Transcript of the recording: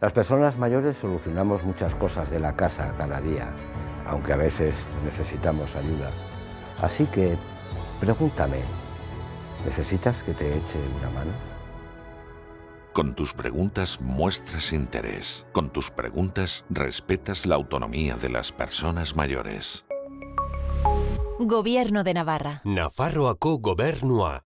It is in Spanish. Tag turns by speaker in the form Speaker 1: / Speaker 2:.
Speaker 1: Las personas mayores solucionamos muchas cosas de la casa cada día, aunque a veces necesitamos ayuda. Así que, pregúntame, ¿necesitas que te eche una mano?
Speaker 2: Con tus preguntas muestras interés. Con tus preguntas respetas la autonomía de las personas mayores.
Speaker 3: Gobierno de Navarra.
Speaker 4: Nafarroako gobernua.